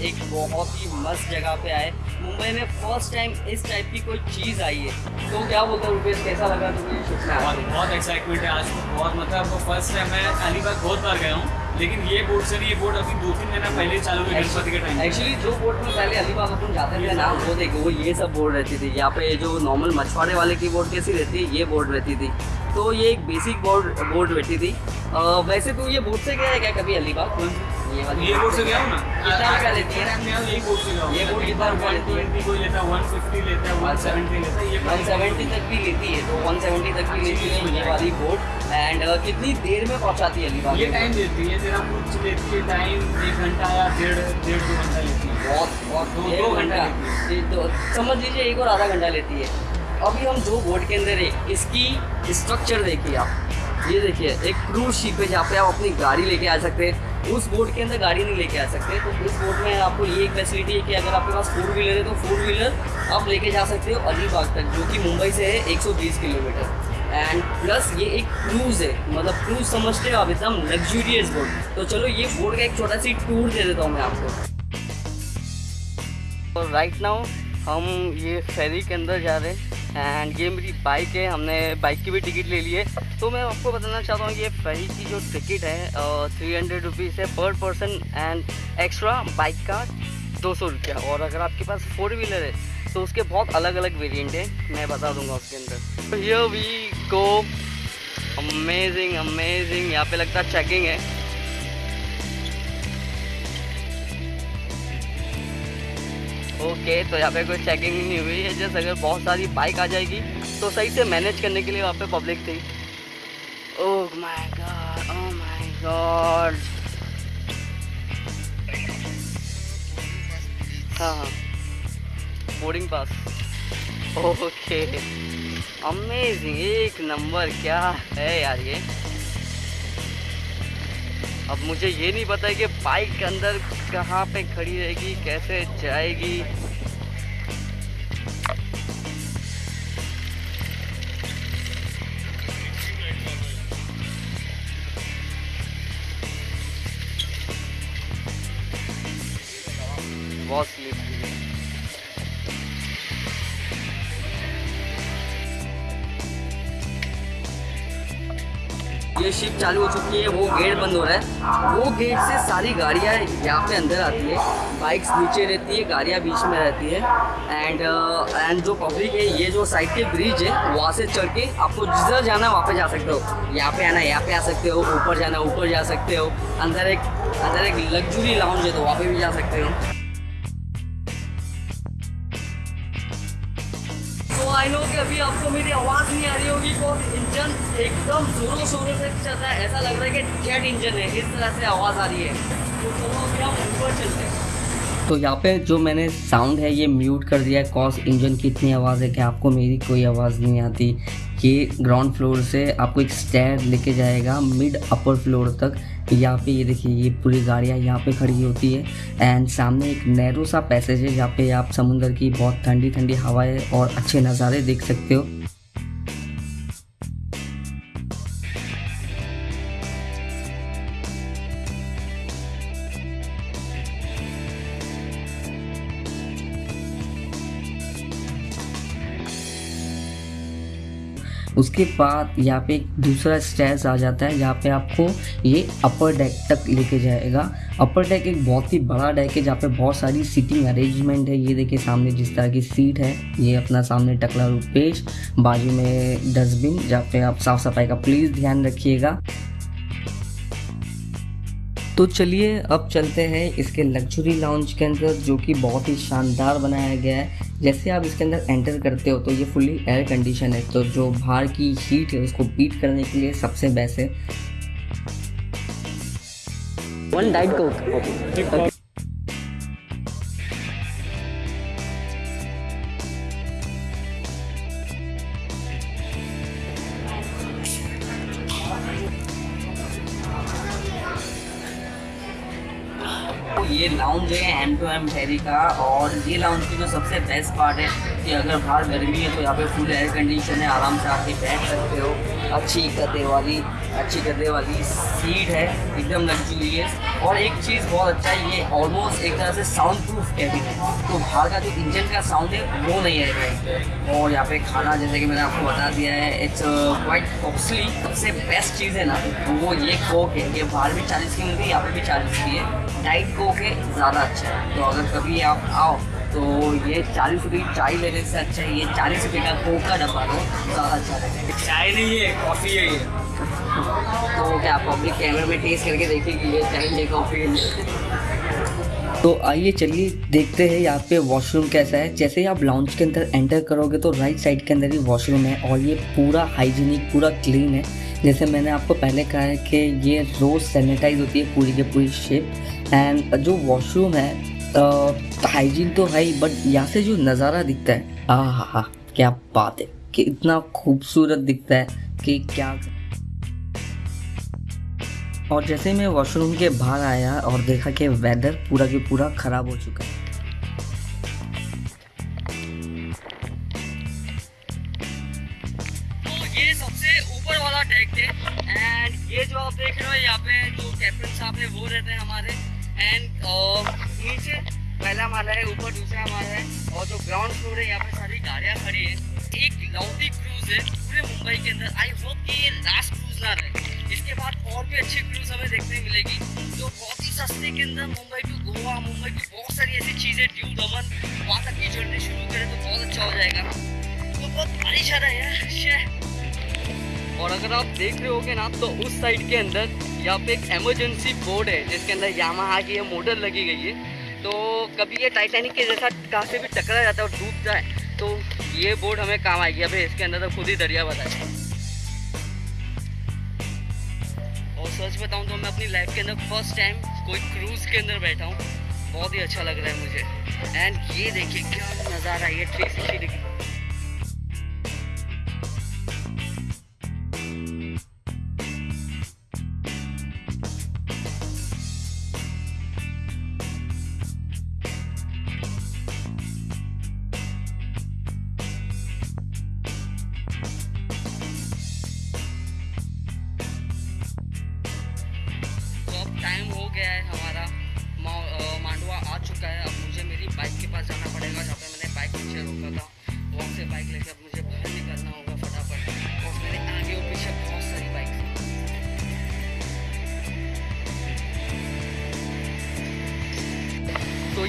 एक बहुत ही मस्त जगह पे आए। मुंबई में फ़र्स्ट टाइम इस टाइप की कोई चीज़ आई है। तो क्या बोलते हो रुपेश कैसा लगा तुम्हें में बहुत बहुत एक्साइटमेंट है आज तो बहुत मतलब फ़र्स्ट टाइम मैं अलीबाग बहुत बार गया हूँ लेकिन ये बोट से ये बोट अभी दो तीन महीना पहले चालू हुई गणपति के टाइम एक्चुअली जो बोट में पहले अलीबाग अपन जाते थे ना वो देखो वो ये सब बोर्ड रहती थी। यहाँ पे जो नॉर्मल मछुआरे वाले की बोर्ड कैसी रहती है ये बोर्ड रहती थी। तो ये एक बेसिक बोर्ड बोट रहती थी। अ, वैसे तो ये बोर्ड से गया है क्या कभी अलीबाग ये से गया हूँ ना? कितना रुपया लेती है? मैं यही से गया हूँ ये बोट कितना रुपया लेती 120 कोई लेता है वन फिफ्टी लेता है वन सेवेंटी लेता है। ये वन सेवेंटी तक भी लेती है तो वन सेवेंटी तक भी लेती है ये वाली बोट एंड कितनी देर में पहुंचाती है अलीबाग ये टाइम देती है तेरा कुछ लेती है टाइम एक घंटा या डेढ़ डेढ़ दो घंटा लेती है। बहुत दो- दो घंटा। तो समझ लीजिए एक और आधा घंटा लेती है। अभी हम जो बोट के अंदर है। इसकी स्ट्रक्चर देखिए आप। ये देखिए एक क्रूज शिप है जहाँ पे आप अपनी गाड़ी लेके आ सकते हैं। उस बोट के अंदर गाड़ी नहीं लेके आ सकते तो उस बोट में आपको ये एक फैसिलिटी है कि अगर आपके पास फोर व्हीलर है तो फोर व्हीलर आप लेके जा सकते हो अलीबाग तक, जो कि मुंबई से है 120 किलोमीटर। एंड प्लस ये एक क्रूज़ है मतलब क्रूज़ समझते हो आप एकदम लग्जूरियस बोट तो चलो ये बोर्ड का एक छोटा सी टूर दे देता हूँ मैं आपको। और राइट नाउ हम ये फेरी के अंदर जा रहे हैं। एंड ये मेरी बाइक है, हमने बाइक की भी टिकट ले ली है। तो मैं आपको बताना चाहता हूँ, ये फ्री की जो टिकट है थ्री हंड्रेड रुपीज़ है पर पर्सन एंड एक्स्ट्रा बाइक का दो सौ रुपया। और अगर आपके पास फोर व्हीलर है तो उसके बहुत अलग अलग वेरिएंट है, मैं बता दूँगा उसके अंदर। Here we go amazing amazing यहाँ पे लगता है चेकिंग है। ओके तो यहाँ पे कोई चेकिंग नहीं हुई है जैसे अगर बहुत सारी बाइक आ जाएगी तो सही से मैनेज करने के लिए वहाँ पे पब्लिक थी। Oh my god oh my god हाँ बोर्डिंग पास ओके अमेजिंग एक नंबर क्या है यार ये? अब मुझे ये नहीं पता है कि बाइक के अंदर कहाँ पे खड़ी रहेगी, कैसे जाएगी। शिप चालू हो चुकी है, वो गेट बंद हो रहा है। वो गेट से सारी गाड़ियाँ यहाँ पे अंदर आती है। बाइक्स नीचे रहती है, गाड़ियाँ बीच में रहती है। एंड एंड जो पब्लिक है, ये जो साइड के ब्रिज है, वहाँ से चढ़ के आपको जिधर जाना है, वहाँ पे जा सकते हो। यहाँ पे आना, यहाँ पे आ सकते हो। ऊपर जाना, ऊपर जा सकते हो। अंदर एक अंदर एक लग्जरी लाउंज है तो वहाँ पे भी जा सकते हो। आई नो कि अभी आपको मेरी आवाज़ नहीं आ रही होगी तो इंजन एकदम जोरों शोरों से चल रहा है। ऐसा लग रहा है कि जेट इंजन है, इस तरह से आवाज़ आ रही है। तो चलो अभी हम ऊपर चलते हैं। तो यहाँ पे जो मैंने साउंड है, ये म्यूट कर दिया है। कॉस इंजन की इतनी आवाज़ है कि आपको मेरी कोई आवाज़ नहीं आती। ये ग्राउंड फ्लोर से आपको एक स्टैर लेके जाएगा मिड अपर फ्लोर तक। यहाँ पे ये देखिए, ये पूरी गाड़ियाँ यहाँ पे खड़ी होती है। एंड सामने एक नैरो सा पैसेज है जहाँ पे आप समुंदर की बहुत ठंडी ठंडी हवाएँ और अच्छे नज़ारे देख सकते हो। उसके बाद यहाँ पे एक दूसरा स्टेज आ जाता है जहाँ पे आपको ये अपर डेक तक लेके जाएगा। अपर डेक एक बहुत ही बड़ा डेक है, जहाँ पे बहुत सारी सीटिंग अरेंजमेंट है। ये देखिए सामने जिस तरह की सीट है, ये अपना सामने टकला रुपेश बाजू में डस्टबिन जहाँ पे आप साफ़ सफ़ाई का प्लीज़ ध्यान रखिएगा। तो चलिए, अब चलते हैं इसके लग्जरी लाउंज के अंदर, जो कि बहुत ही शानदार बनाया गया है। जैसे आप इसके अंदर एंटर करते हो तो ये फुल्ली एयर कंडीशन है तो जो बाहर की हीट है उसको बीट करने के लिए सबसे बेस्ट है। वन डाइट कोक ये लाउंज है एम टू एम फेरी का और ये लाउंज की जो सबसे बेस्ट पार्ट है कि अगर बाहर गर्मी है तो यहाँ पे फुल एयर कंडीशन है, आराम से आके बैठ सकते हो। अच्छी गद्दे वाली, अच्छी गद्दे वाली सीट है, एकदम लग्जूरियस और एक चीज़ बहुत अच्छा है ये ऑलमोस्ट एक तरह से साउंड प्रूफ कैबिन है। तो बाहर का जो इंजन का साउंड है, वो नहीं आएगा इसमें और यहाँ पे खाना, जैसे कि मैंने आपको बता दिया है इट्स क्वाइट कॉस्टली सबसे बेस्ट चीज़ है ना, वो ये कोक है। ये बाहर भी चालीस की मिलती है, यहाँ पे भी चालीस की है। डाइट कोक है ज़्यादा अच्छा है। तो अगर कभी आप आओ तो ये चालीस रुपये की चाय लेने से अच्छा है। ये चालीस रुपये का कोक का डब्बा लो ज़्यादा अच्छा रहेगा चाय नहीं है कॉफ़ी है ये। तो क्या आप पब्लिक कैमरे में टेस्ट करके देखेगी ये चाय ये कॉफ़ी तो आइए चलिए देखते हैं यहाँ पे वॉशरूम कैसा है। जैसे ही आप लाउंज के अंदर एंटर करोगे तो राइट साइड के अंदर ही वॉशरूम है और ये पूरा हाइजीनिक पूरा क्लीन है। जैसे मैंने आपको पहले कहा है कि ये रोज़ सैनिटाइज होती है पूरी की पूरी शिप एंड जो वॉशरूम है हाइजीन तो है ही बट यहाँ से जो नज़ारा दिखता है आ हा हा क्या बात है, कि इतना खूबसूरत दिखता है कि क्या और जैसे मैं वॉशरूम के बाहर आया और देखा कि वेदर पूरा के पूरा ख़राब हो चुका है कैप्टन वो रहते हैं हमारे एंड नीचे पहला माला है, ऊपर दूसरा माला है और जो ग्राउंड फ्लोर है, यहाँ पे सारी गाड़ियाँ खड़ी है। एक लौटी क्रूज है, पूरे मुंबई के अंदर। आई होप कि ये लास्ट क्रूज ना रहे। इसके बाद और भी अच्छी क्रूज हमें देखने मिलेगी। जो बहुत ही सस्ते के अंदर मुंबई टू गोवा, मुंबई की बहुत सारी ऐसी चीज़ें ड्यू दमन वहाँ तक की जर्नी शुरू करें तो बहुत अच्छा हो जाएगा। तो बहुत बारिश आ रहा है और अगर आप देख रहे होगे ना तो उस साइड के अंदर यहाँ पे एक इमरजेंसी बोर्ड है, जिसके अंदर यामाहा की ये मोटर लगी गई है तो कभी ये टाइटैनिक के जैसा कहाँ से भी टकरा जाता है और डूब जाए तो ये बोर्ड हमें काम आएगी। अभी इसके अंदर तो खुद ही दरिया बताए और सच बताऊँ तो मैं अपनी लाइफ के अंदर फ़र्स्ट टाइम कोई क्रूज़ के अंदर बैठा हूँ। बहुत ही अच्छा लग रहा है मुझे। एंड ये देखिए, क्या नज़ारा ये थ्री सिक्सटी डिग्री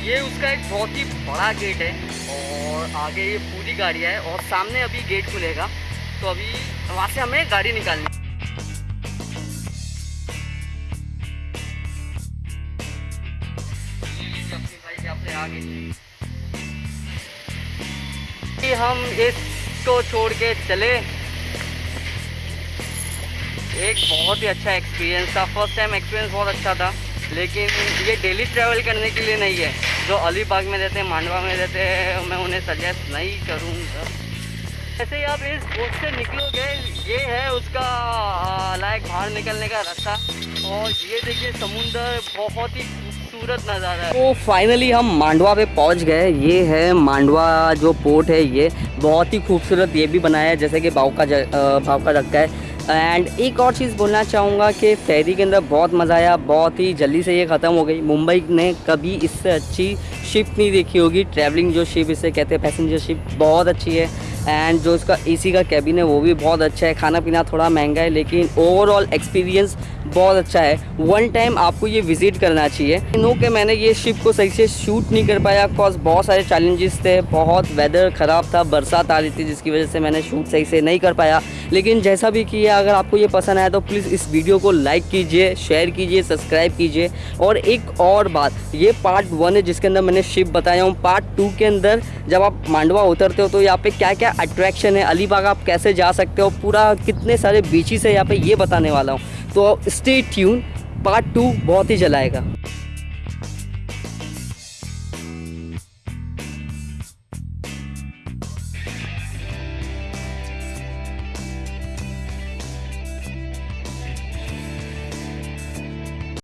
ये उसका एक बहुत ही बड़ा गेट है और आगे ये पूरी गाड़ियाँ है और सामने अभी गेट खुलेगा। तो अभी वहाँ से हमें गाड़ी निकालनी। ये लीजिए अपनी बाइक यहाँ पे आ गई कि हम इसको छोड़ के चले। एक बहुत ही अच्छा एक्सपीरियंस था। फ़र्स्ट टाइम एक्सपीरियंस बहुत अच्छा था, लेकिन ये डेली ट्रैवल करने के लिए नहीं है। जो अलीबाग में रहते हैं, मांडवा में रहते हैं, मैं उन्हें सजेस्ट नहीं करूँगा। जैसे ही आप इस बोट से निकलोगे, ये है उसका लायक बाहर निकलने का रास्ता। और ये देखिए, समुंदर बहुत ही खूबसूरत नज़ारा है। तो फाइनली हम मांडवा पे पहुँच गए। ये है मांडवा जो पोर्ट है, ये बहुत ही खूबसूरत, ये भी बनाया है, जैसे कि भाव का भाव का रखा है। एंड एक और चीज़ बोलना चाहूँगा कि फेरी के अंदर बहुत मज़ा आया, बहुत ही जल्दी से ये ख़त्म हो गई। मुंबई ने कभी इससे अच्छी शिप नहीं देखी होगी। ट्रैवलिंग जो शिप इसे कहते हैं पैसेंजर शिप बहुत अच्छी है। एंड जो इसका एसी का कैबिन है, वो भी बहुत अच्छा है। खाना पीना थोड़ा महँगा है, लेकिन ओवरऑल एक्सपीरियंस बहुत अच्छा है। वन टाइम आपको ये विज़िट करना चाहिए। नो कि मैंने ये शिप को सही से शूट नहीं कर पाया। बिकॉज़ बहुत सारे चैलेंजेस थे। बहुत वेदर ख़राब था, बरसात आ रही थी, जिसकी वजह से मैंने शूट सही से नहीं कर पाया। लेकिन जैसा भी किया, अगर आपको ये पसंद आया तो प्लीज़ इस वीडियो को लाइक कीजिए शेयर कीजिए सब्सक्राइब कीजिए। और एक और बात, ये पार्ट वन है जिसके अंदर मैंने शिप बताया हूँ। पार्ट टू के अंदर जब आप मांडवा उतरते हो तो यहाँ पे क्या क्या अट्रैक्शन है, अलीबाग आप कैसे जा सकते हो, पूरा कितने सारे बीचेस है, यहाँ पे ये बताने वाला हूँ। तो स्टे ट्यून पार्ट टू बहुत ही जलाएगा